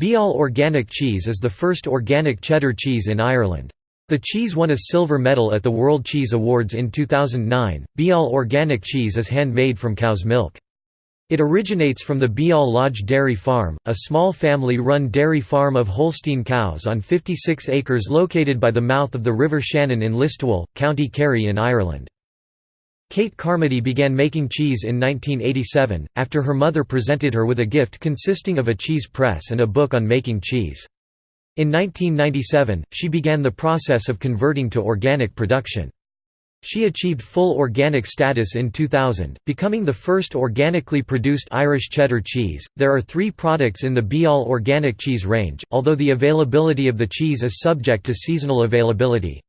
Beal Organic Cheese is the first organic cheddar cheese in Ireland. The cheese won a silver medal at the World Cheese Awards in 2009. Beal Organic Cheese is handmade from cow's milk. It originates from the Beal Lodge Dairy Farm, a small family-run dairy farm of Holstein cows on 56 acres located by the mouth of the River Shannon in Listowel, County Kerry in Ireland. Kate Carmody began making cheese in 1987, after her mother presented her with a gift consisting of a cheese press and a book on making cheese. In 1997, she began the process of converting to organic production. She achieved full organic status in 2000, becoming the first organically produced Irish cheddar cheese. There are three products in the Beal organic cheese range, although the availability of the cheese is subject to seasonal availability.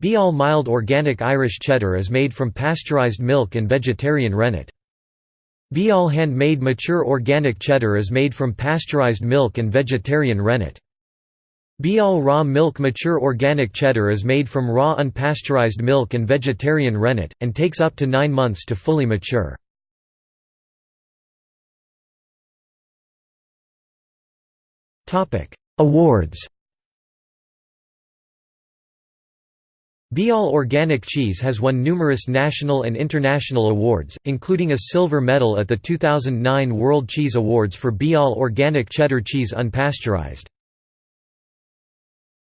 Beal Mild Organic Irish Cheddar is made from pasteurized milk and vegetarian rennet. Beal Handmade Mature Organic Cheddar is made from pasteurized milk and vegetarian rennet. Beal Raw Milk Mature Organic Cheddar is made from raw unpasteurized milk and vegetarian rennet, and takes up to nine months to fully mature. Awards Beal Organic Cheese has won numerous national and international awards, including a silver medal at the 2009 World Cheese Awards for Beal Organic Cheddar Cheese Unpasteurized.